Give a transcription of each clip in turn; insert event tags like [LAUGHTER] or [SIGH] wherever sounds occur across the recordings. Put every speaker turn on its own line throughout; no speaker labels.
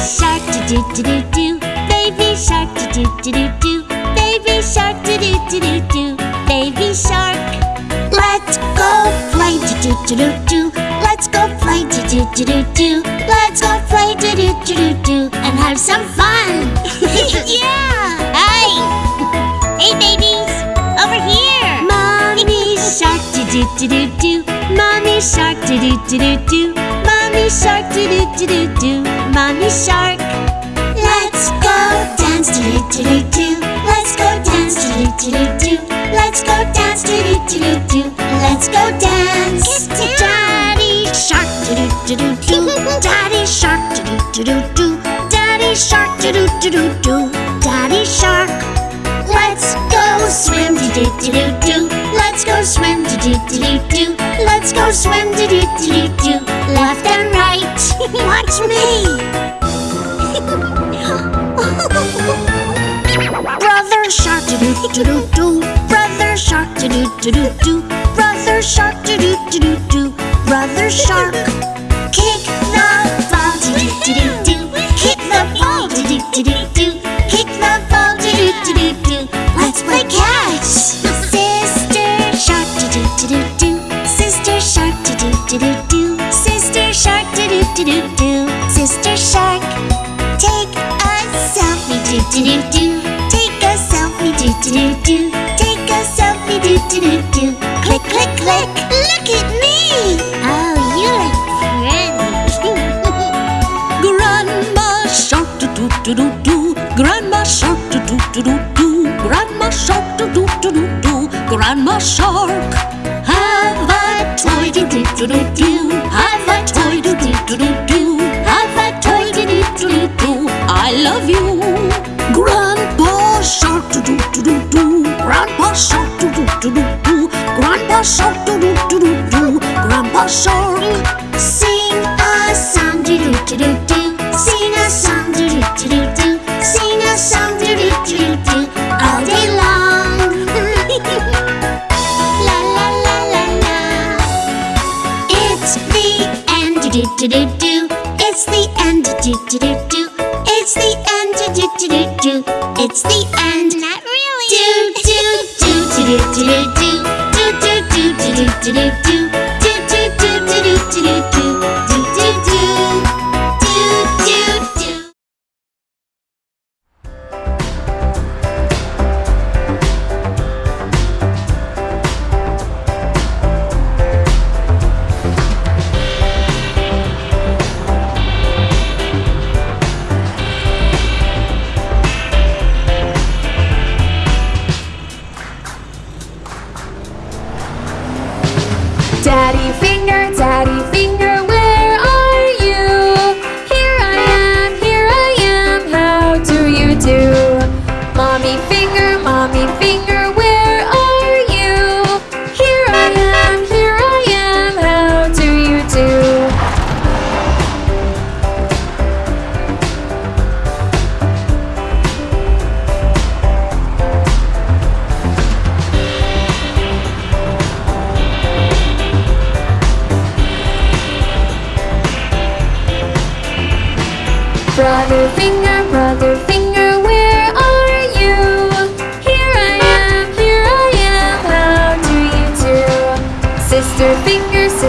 shark do do do do. Baby shark do do do do. Baby shark do do do do do. Baby shark. Let's go play do do do do do. Let's go play do do do do do. Let's go play do do do do do and have some fun. [LAUGHS] yeah. Hey. Hey babies, over here. Mommy [LAUGHS] shark do do do do do. Mommy shark do do do do do. Shark do do do do do. Mommy shark. Let's go dance do do do do do. Let's go dance do do do do do. Let's go dance do do do do do. Let's go dance. Get Daddy shark do do do do do. Daddy shark do do do do do. Daddy shark do do do do do. Daddy shark. Let's go swim do do do do do. Let's go swim do do do do do. Let's go swim do do do do do. Left and right. [LAUGHS] Watch me. [LAUGHS] Brother shark do do do do do. Brother shark do do do do do. Brother shark do do do do do. Brother shark. Kick do do. Click click click. Look at me. Oh, you look pretty.
Grandma shark do do do do do. Grandma shark do do do do do. Grandma shark do do do do do. Grandma shark. Have a toy do do do do do. Have a toy do do do do do. Have a toy do do do do do. I love you. Grandpa.
Sing a song do do do do do. Sing a song do do do do do. Sing a song do do do do do. All day long. la la la la la. It's the end do do do do do. It's the end do do do do. It's the end do do do do do. It's the end. Not really. Do do do do do do do do do do do do do do do do do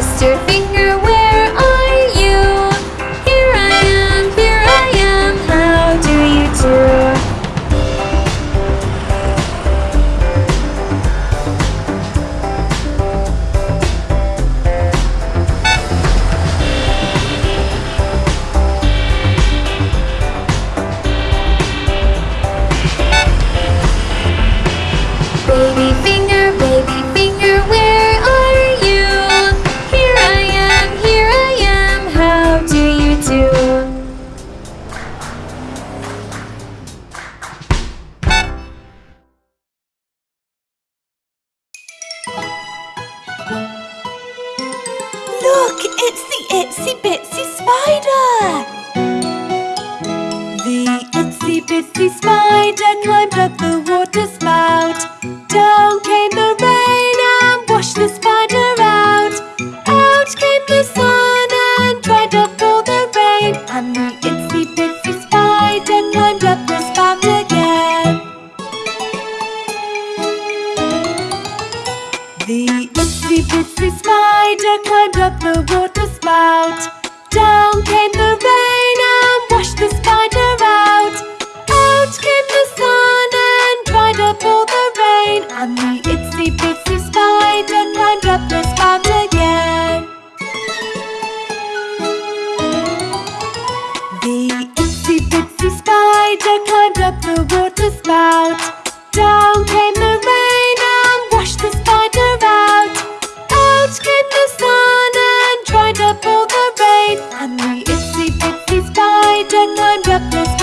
sister
and the itsy bitsy
spider climbed up the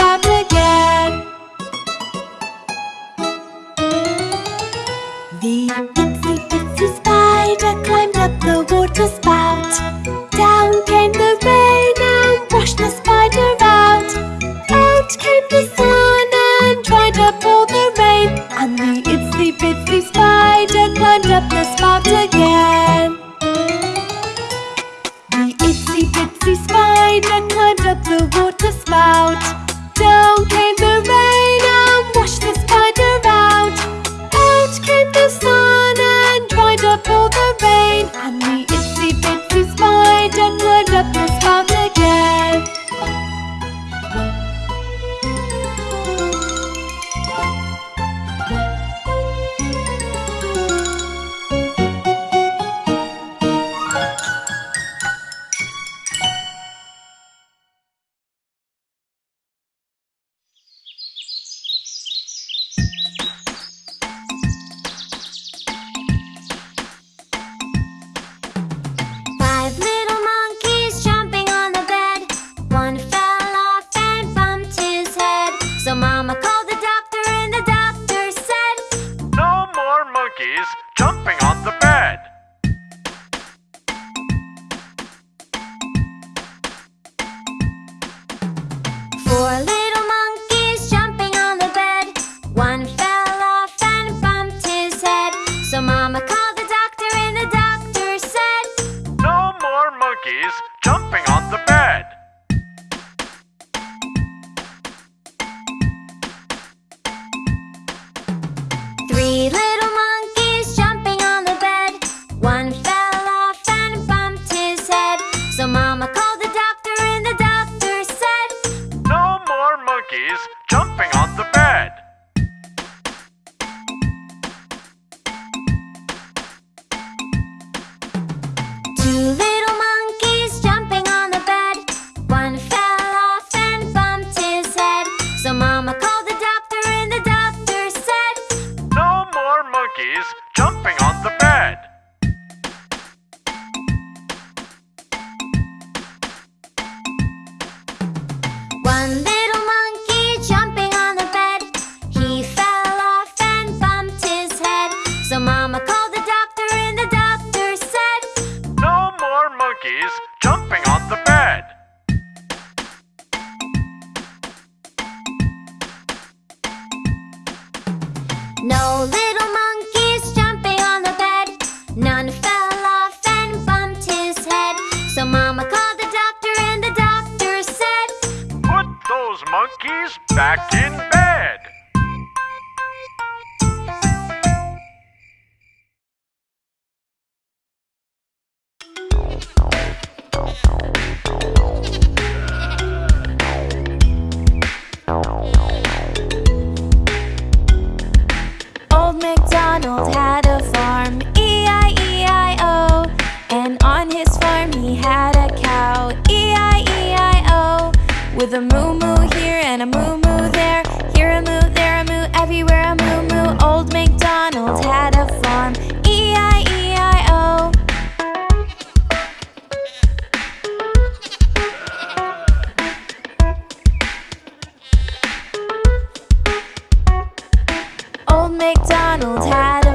Old MacDonald had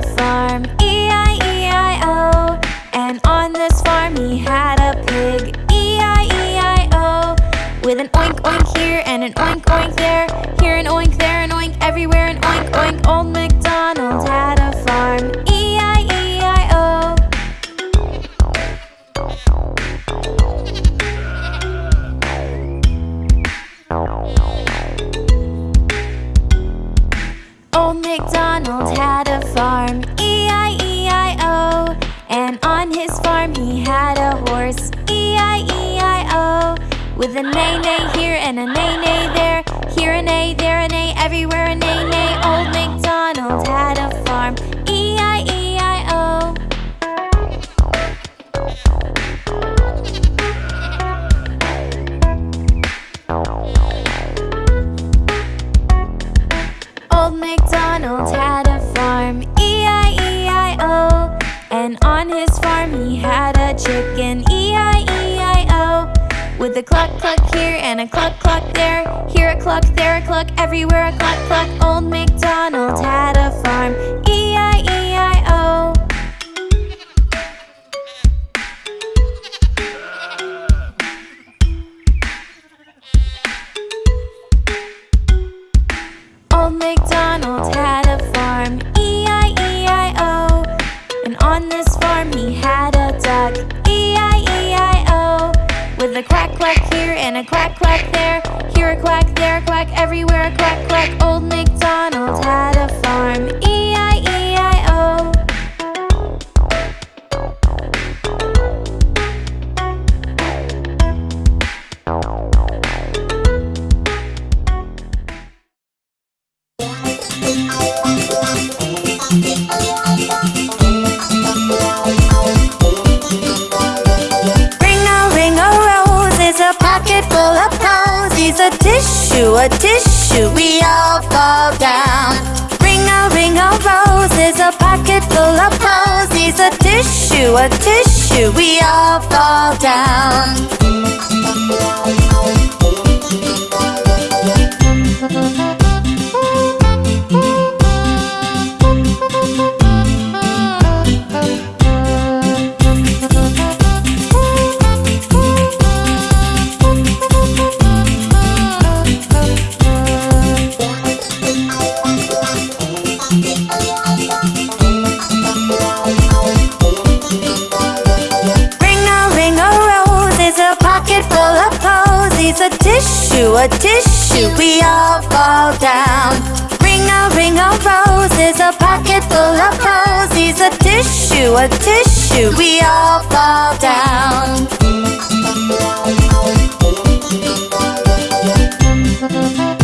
everywhere a cluck cluck. A
tissue, we all fall down. Ring a ring a rose is a pocket full of posies. A tissue, a tissue, we all fall down. tissue, a tissue, we all fall down. Ring a ring of roses, a pocket full of posies, a tissue, a tissue, we all fall down.
Mm -hmm.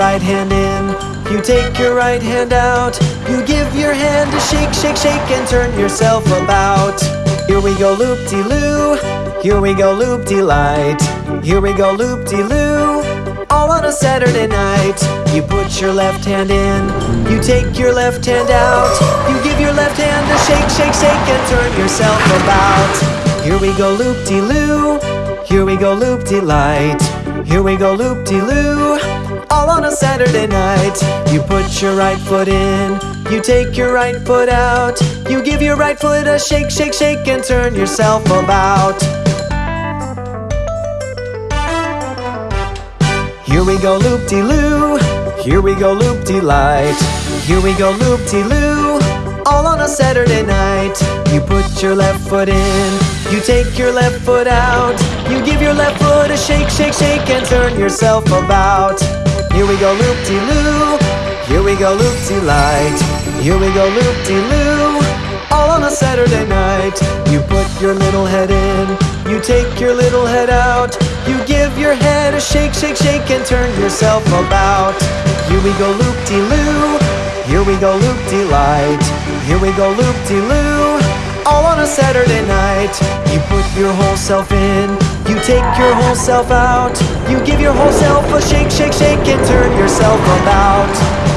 Right hand in, you take your right hand out, you give your hand a shake, shake, shake, and turn yourself about. Here we go loop-de-loo, here we go loop-de-light, here we go loop-de-loo, all on a Saturday night. You put your left hand in, you take your left hand out, you give your left hand a shake, shake, shake, and turn yourself about. Here we go loop de loo, here we go loop de light, here we go loop de loo, all on a Saturday night. You put your right foot in, you take your right foot out, you give your right foot a shake, shake, shake, and turn yourself about. Here we go loop de loo, here we go loop de light, here we go loop de loo, all on a Saturday night. You put your left foot in, you take your left foot out, you give your left foot a shake, shake, shake, and turn yourself about. Here we go loop de loo, here we go loop de light, here we go loop de loo, all on a Saturday night. You put your little head in, you take your little head out, you give your head a shake, shake, shake, and turn yourself about. Here we go loop de loo, here we go loop de light, here we go loop de loo, all on a Saturday night. You put your whole self in, you take your whole self out, you give your whole self a shake, shake, shake, and turn yourself about.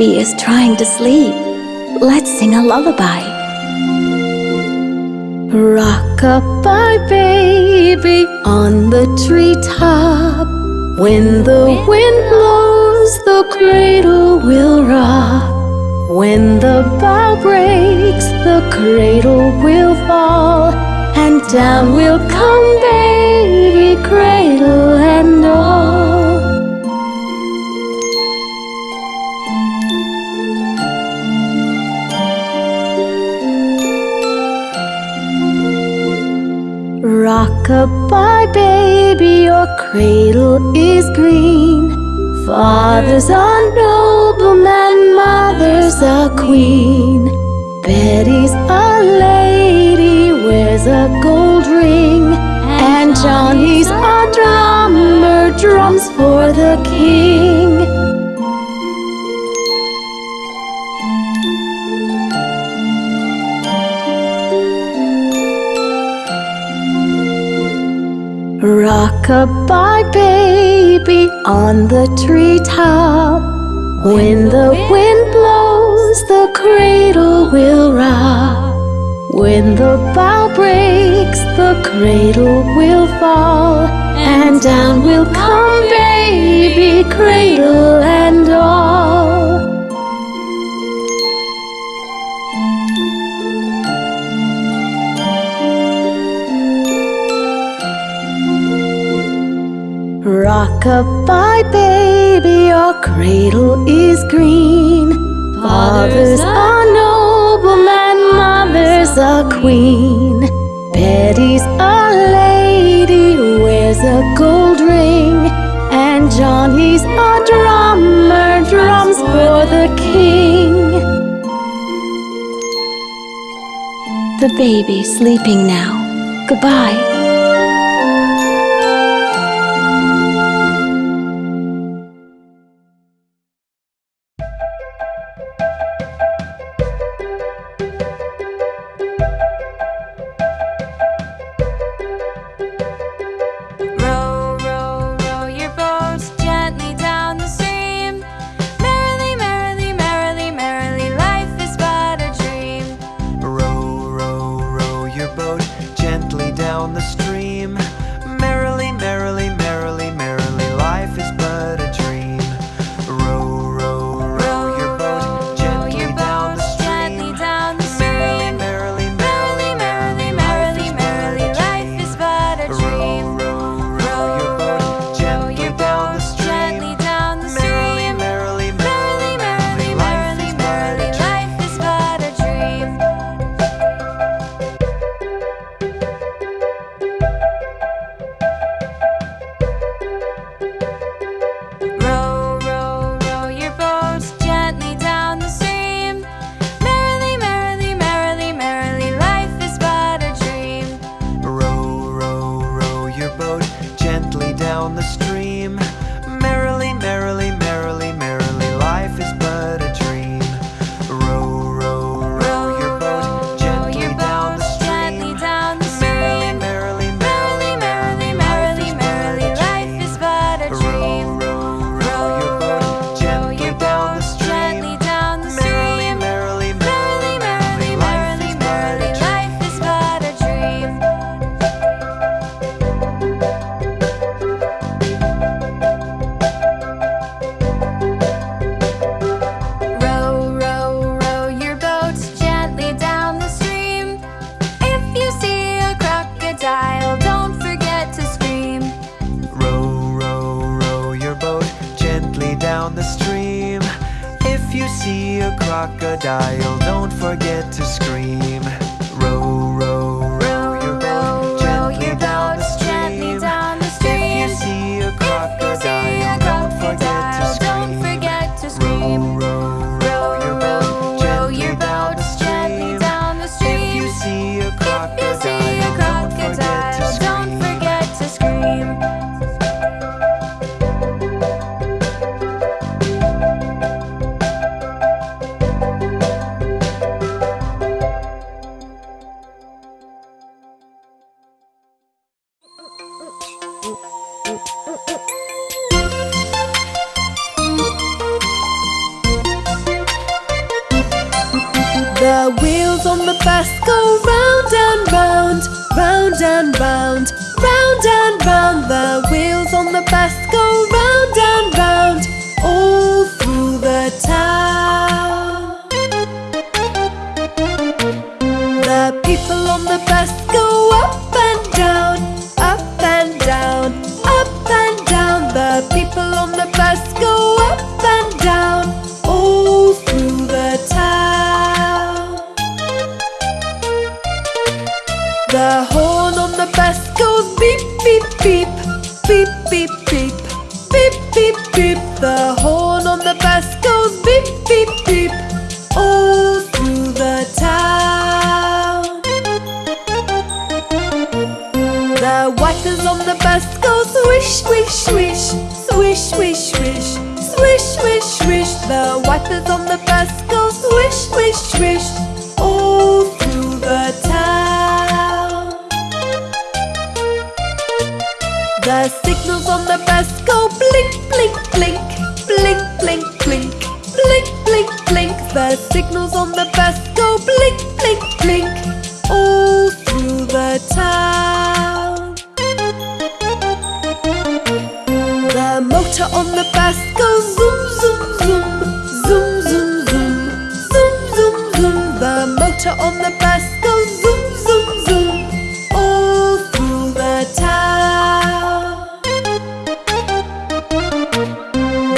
baby is trying to sleep. Let's sing a lullaby. Rock-a-bye, baby, on the treetop. When the wind blows, the cradle will rock. When the bough breaks, the cradle will fall. And down will come baby, cradle and all. Goodbye, baby, your cradle is green. Father's a nobleman, mother's a queen. Betty's a lady, wears a gold ring. And Johnny's a drummer, drums for the king. Goodbye, baby, on the treetop. When the wind blows, the cradle will rock. When the bough breaks, the cradle will fall. And down will come, baby, cradle and all. Rock-a-bye, baby, your cradle is green. Father's a nobleman, mother's a queen. Betty's a lady, wears a gold ring. And Johnny's a drummer, drums for the king. The baby's sleeping now. Goodbye.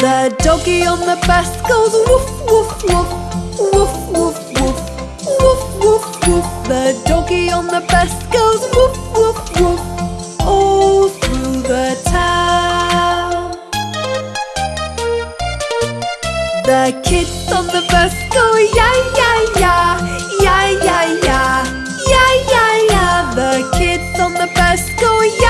The doggy on the bus goes woof woof woof Woof woof woof Woof woof woof. The doggy on the bus goes woof woof woof All through the town. The kids on the bus go ya ya ya Ya ya ya Ya ya ya. The kids on the bus go ya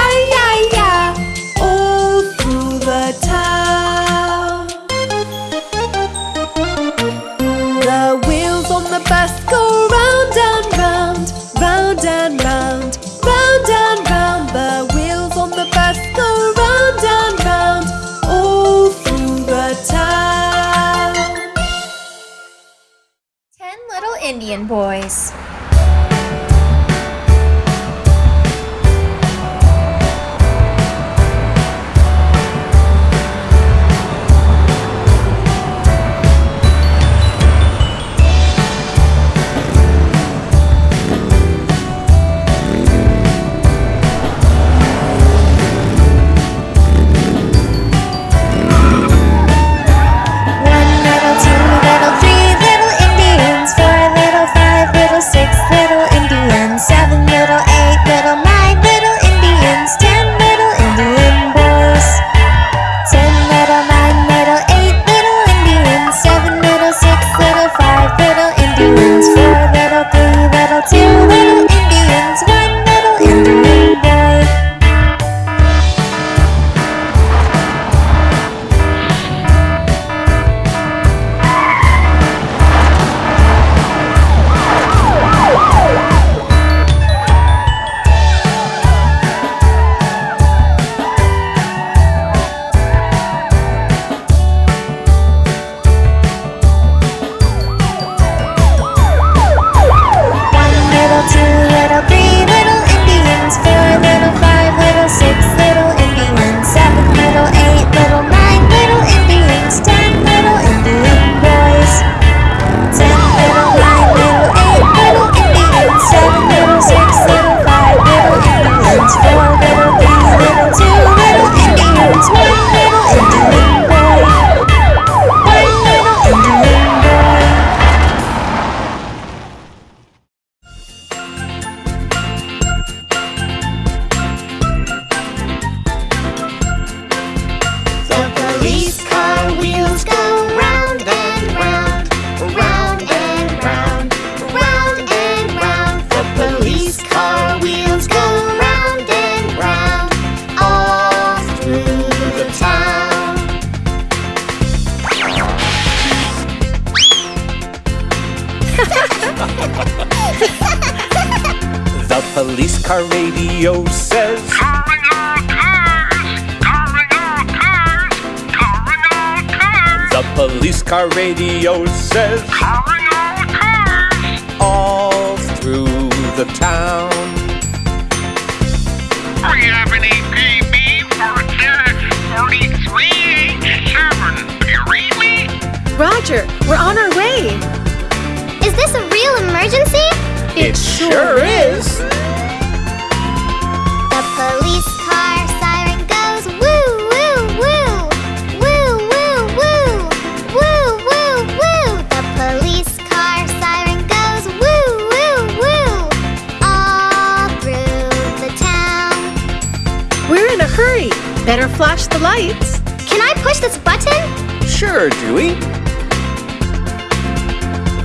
flash the lights.
Can I push this button?
Sure, Dewey.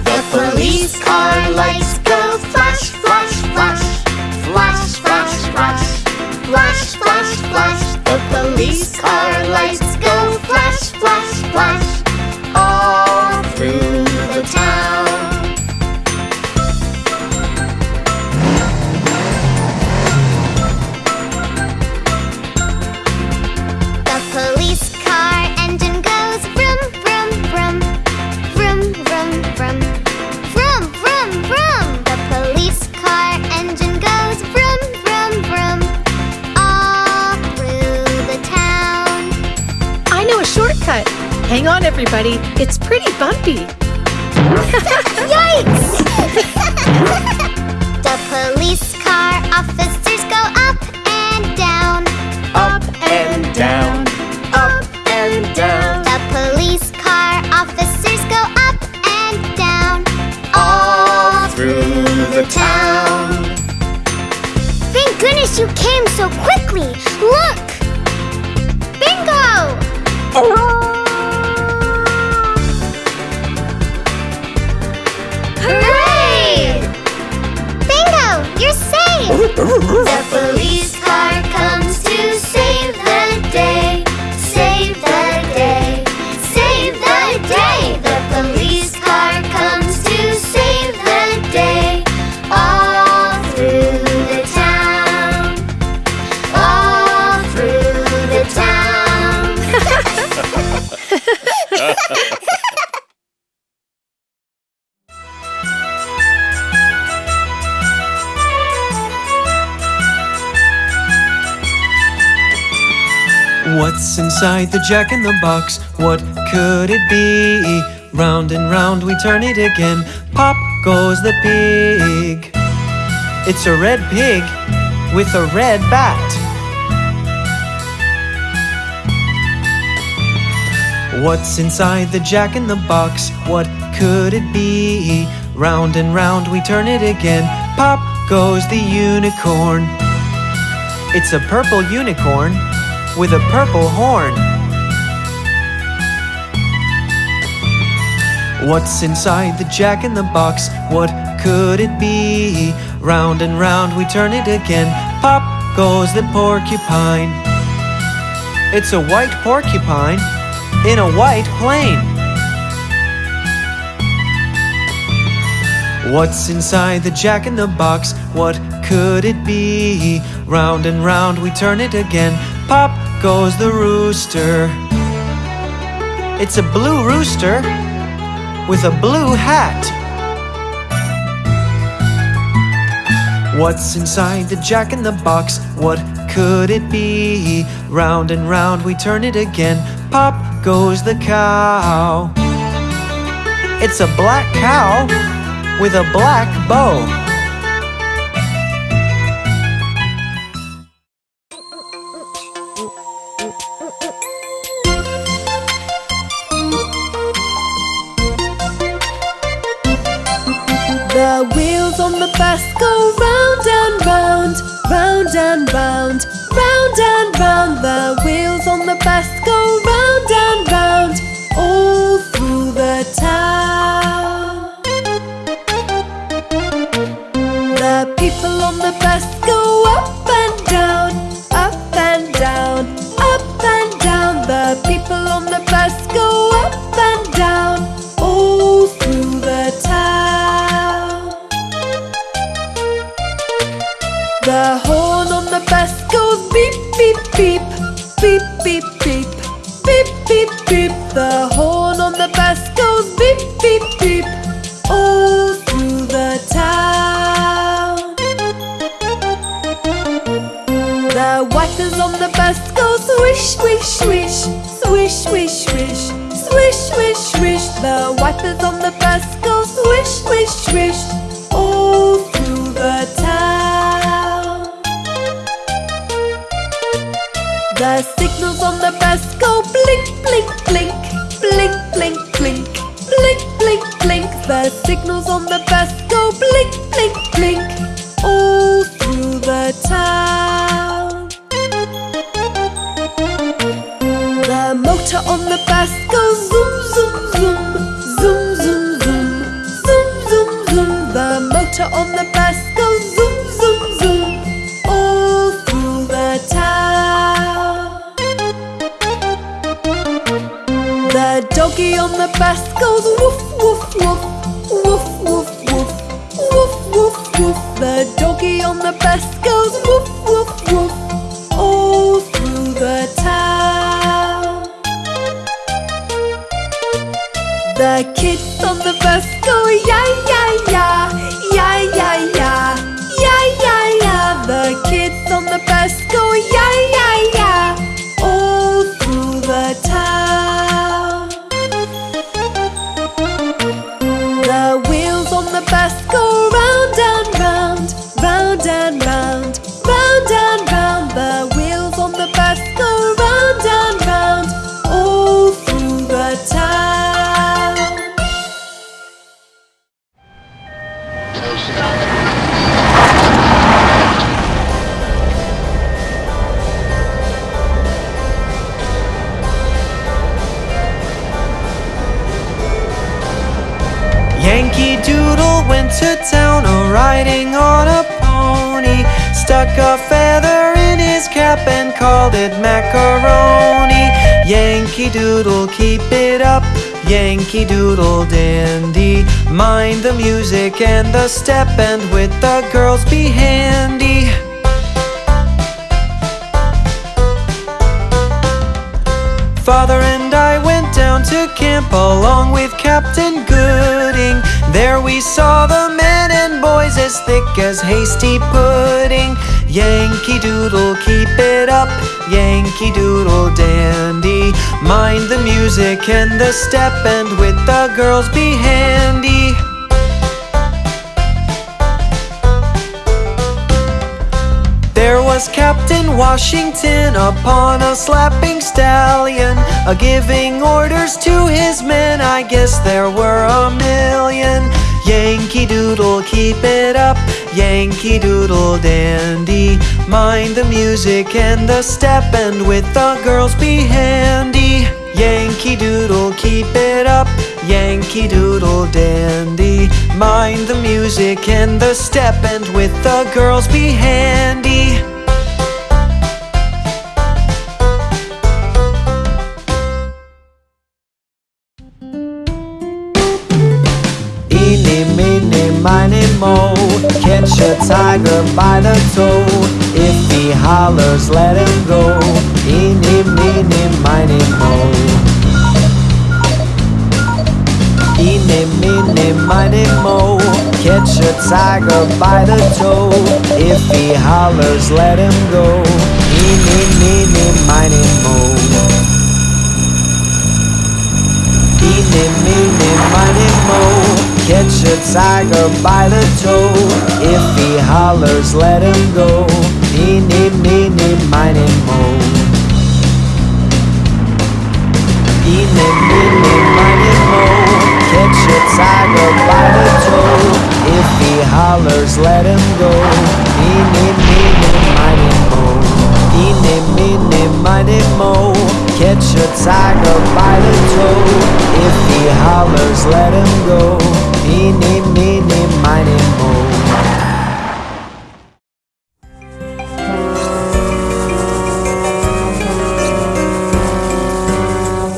The police car lights go flash, flash, flash. Flash, flash, flash. Flash, flash, flash. The police car lights go flash, flash, flash.
Hang on, everybody. It's pretty bumpy. [LAUGHS]
Yikes! [LAUGHS] the police car officers go up and down,
Up and down. Up and down.
The police car officers go up and down all through the town. Thank goodness you came so quickly. Look! Bingo! Hooray! The police car comes to save the day. Save the day. Save the day. The police car comes to save the day. All through the town. All through the town. [LAUGHS]
What's inside the jack in the box? What could it be? Round and round we turn it again. Pop goes the pig. It's a red pig with a red bat. What's inside the jack in the box? What could it be? Round and round we turn it again. Pop goes the unicorn. It's a purple unicorn with a purple horn. What's inside the jack in the box? What could it be? Round and round we turn it again. Pop goes the porcupine. It's a white porcupine in a white plane. What's inside the jack in the box? What could it be? Round and round we turn it again. Pop goes the rooster. It's a blue rooster with a blue hat. What's inside the jack in the box? What could it be? Round and round we turn it again. Pop goes the cow. It's a black cow with a black bow.
and bound. Bus go ya ya ya, ya
called it macaroni. Yankee Doodle, keep it up. Yankee Doodle dandy. Mind the music and the step, and with the girls be handy. Father and I went down to camp along with Captain Gooding. There we saw the men and boys as thick as hasty pudding. Yankee Doodle, keep it up. Yankee Doodle dandy. Mind the music and the step, and with the girls be handy. There was Captain Washington upon a slapping stallion, a giving orders to his men. I guess there were a million. Yankee Doodle, keep it up. Yankee Doodle dandy. Mind the music and the step, and with the girls be handy. Yankee Doodle, keep it up. Yankee Doodle dandy. Mind the music and the step, and with the girls be handy. Mo Catch a tiger by the toe. If he hollers, let him go. Eeny, meeny, miny, mo. Eeny, meeny, miny, mo. Catch a tiger by the toe. If he hollers, let him go. Eeny, meeny, miny, mo. Eeny, meeny, miny, mo Catch a tiger by the toe. If he hollers, let him go. Eeny, meeny, miny, mo. Eeny, meeny, miny, mo. Catch a tiger by the toe. If he hollers, let him go. Eeny, meeny, miny, mo. Eeny, meeny, miny, mo. Catch a tiger by the toe. If he hollers, let him go Eeny, meeny, miny, mo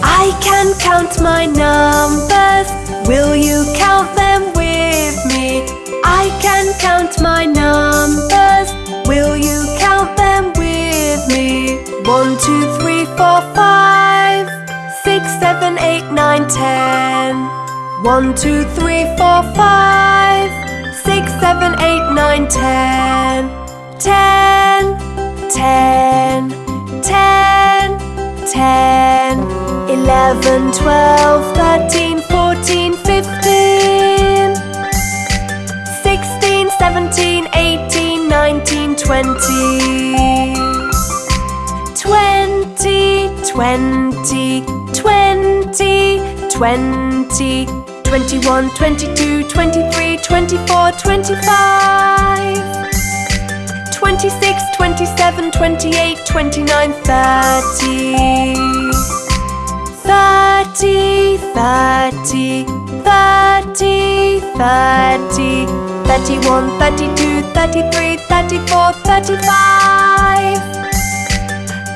I can count my numbers. Will you count them with me? I can count my numbers. Will you count them with me? One, two, three, four, five, six, seven, eight, nine, ten. 20, 20, 20, 20, 20, twenty-one, twenty-two, twenty-three, twenty-four, twenty-five, twenty-six, twenty-seven, twenty-eight, twenty-nine, thirty, thirty, thirty, thirty, thirty, thirty-one, thirty-two, thirty-three, thirty-four, thirty-five.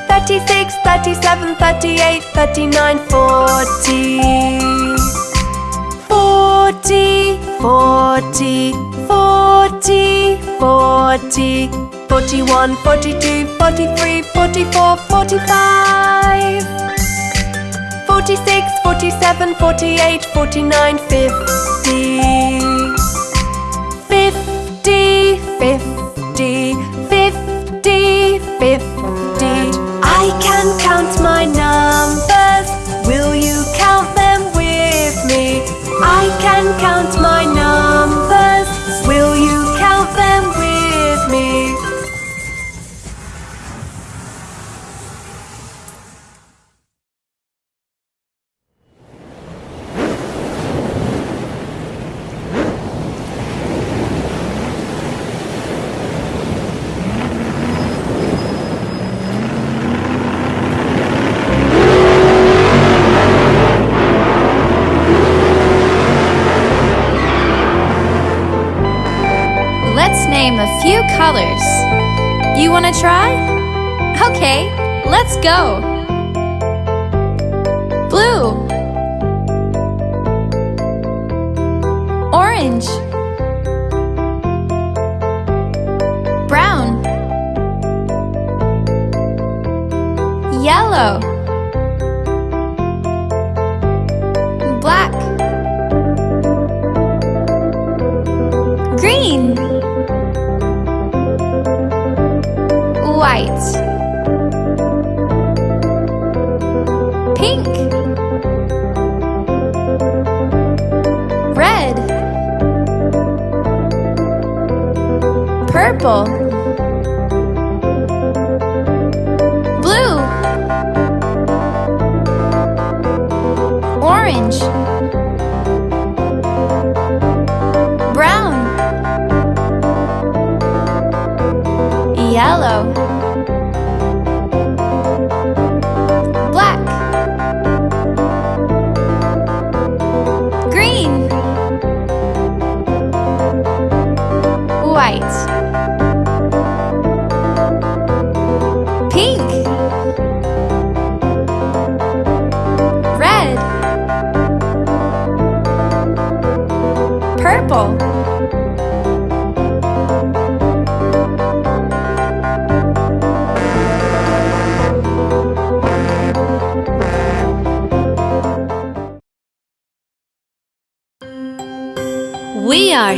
36, 37, 38, 39, 40 40, 40, 40, 40 41, 42, 43, 44, 45 46, 47, 48, 49, 50 50, 50, 50, 50 I can count my numbers. I can count my numbers.
Name a few colors. You want to try? Okay, let's go. Blue. Orange. Brown. Yellow. Purple.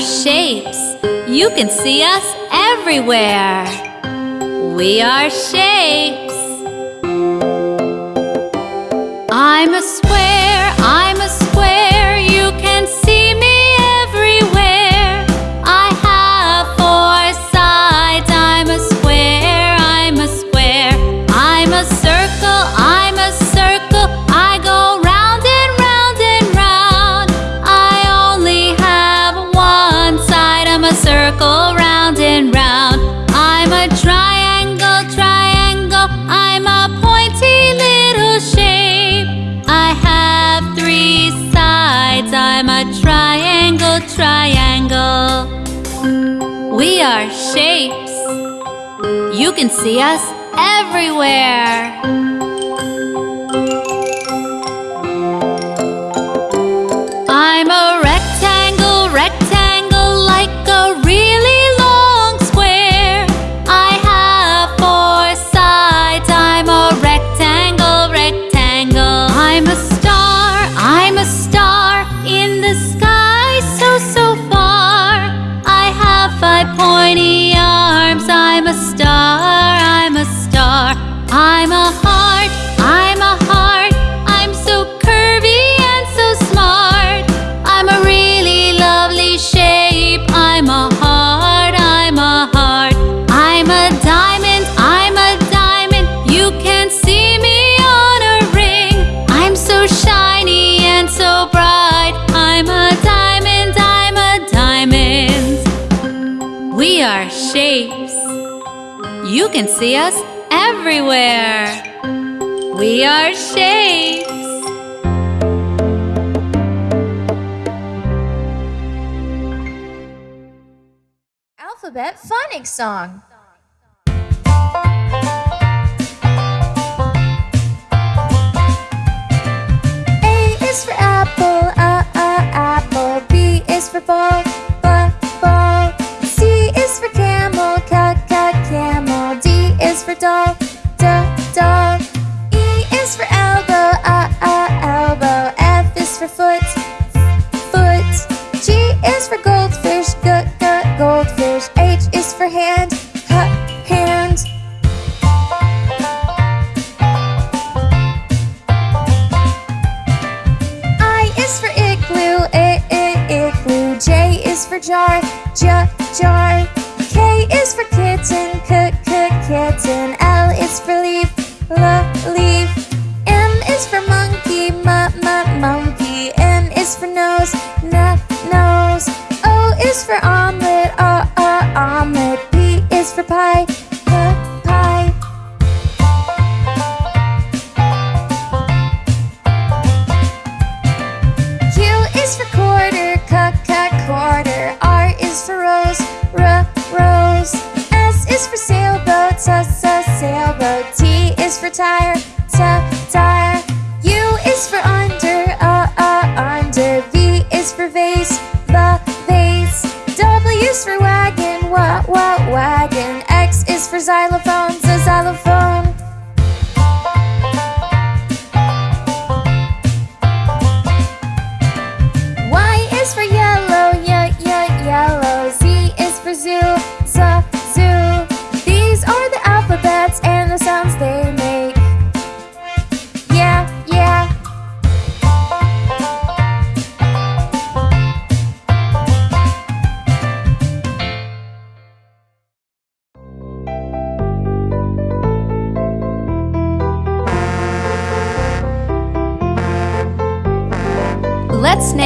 Shapes. You can see us everywhere. We are shapes.
Sonic song. A is for apple, uh, uh, apple. B is for ball.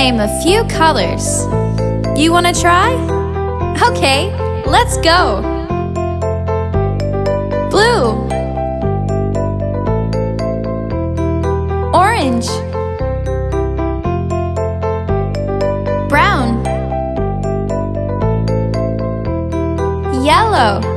name a few colors. You want to try? Okay, let's go! Blue Orange Brown Yellow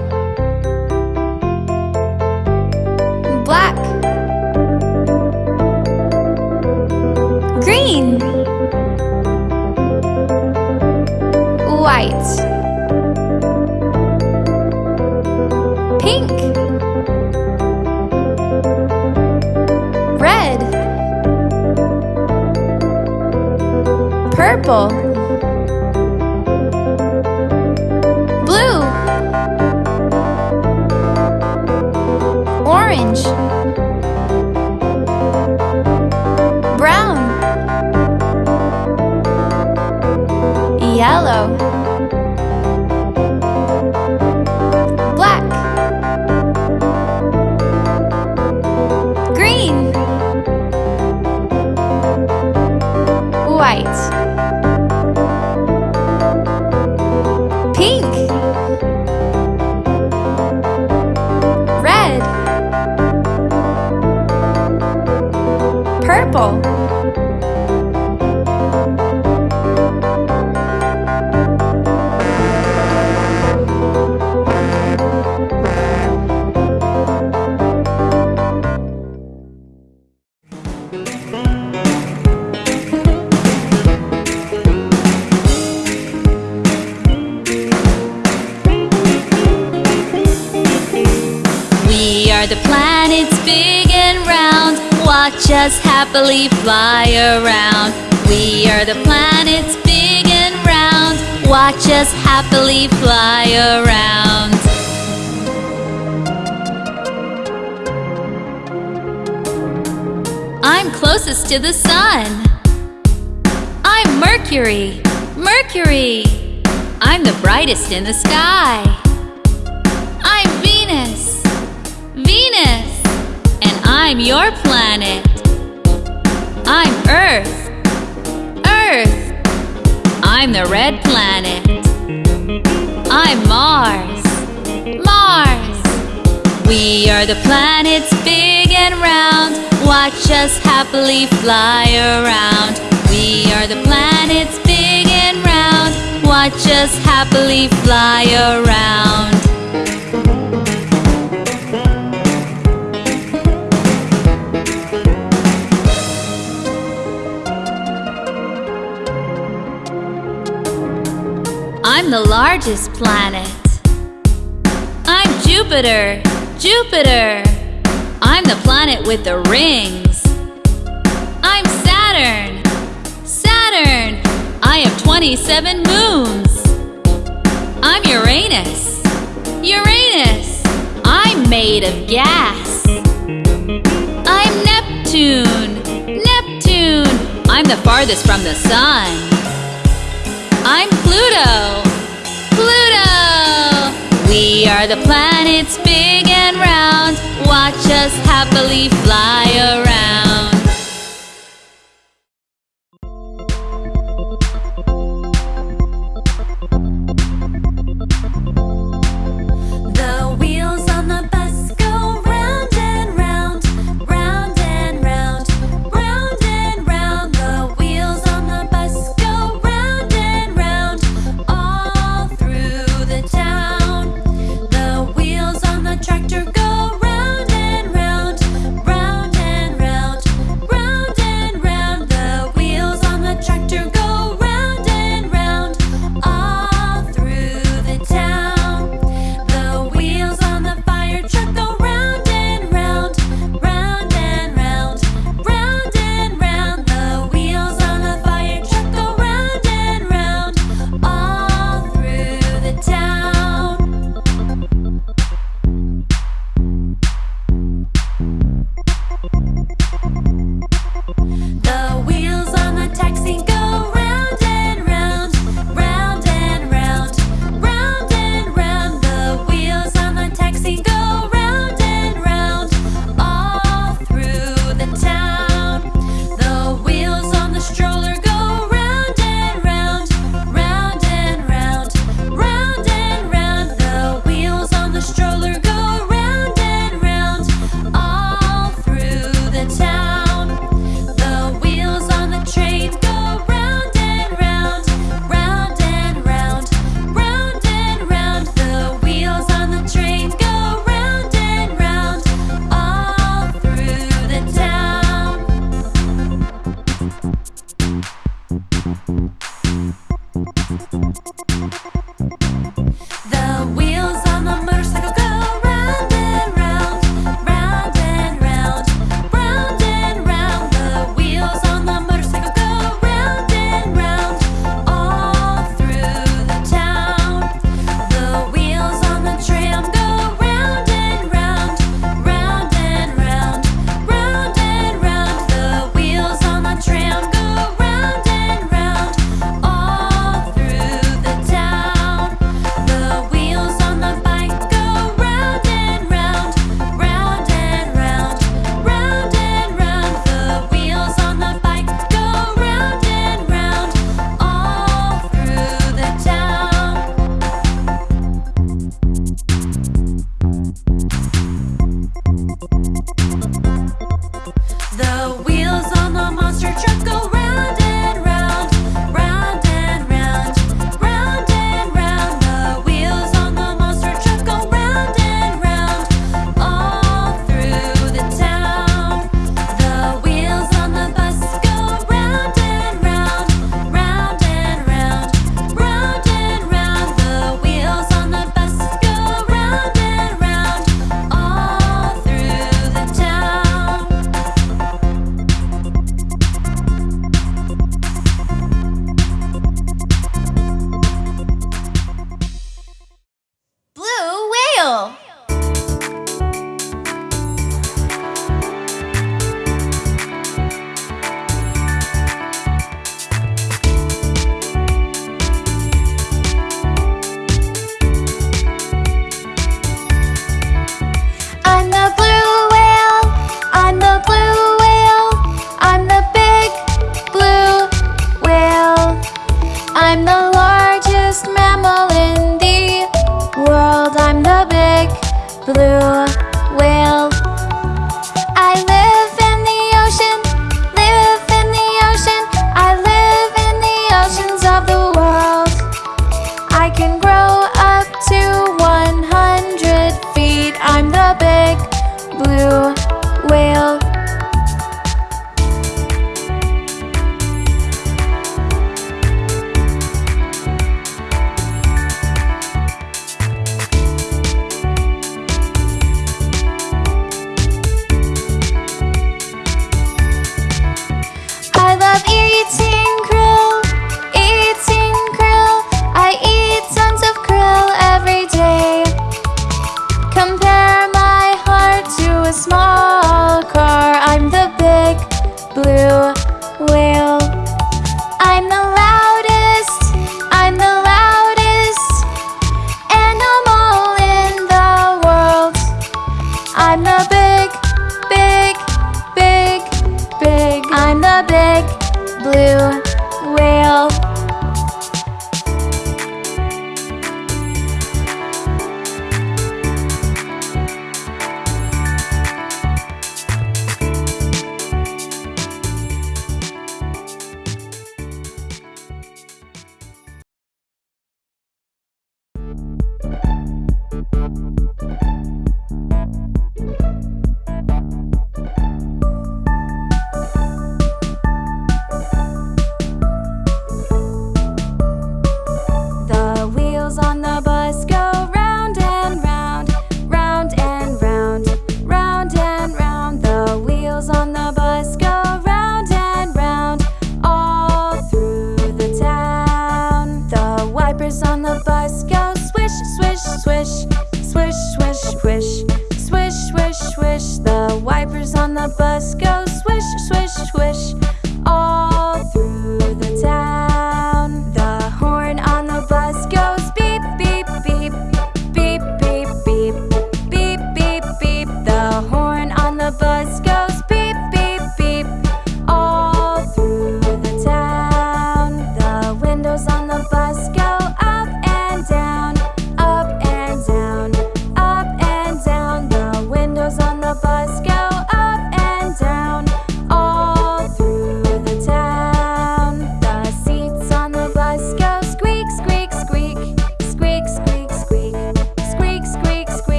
happily fly around. We are the planets big and round. Watch us happily fly around. I'm closest to the sun. I'm Mercury, Mercury. I'm the brightest in the sky. I'm Venus, Venus. And I'm your planet. I'm Earth. Earth. I'm the red planet. I'm Mars. Mars. We are the planets big and round. Watch us happily fly around. We are the planets big and round. Watch us happily fly around. I'm the largest planet. I'm Jupiter, Jupiter. I'm the planet with the rings. I'm Saturn, Saturn. I have 27 moons. I'm Uranus, Uranus. I'm made of gas. I'm Neptune, Neptune. I'm the farthest from the sun. I'm Pluto. Pluto! We are the planets big and round. Watch us happily fly around.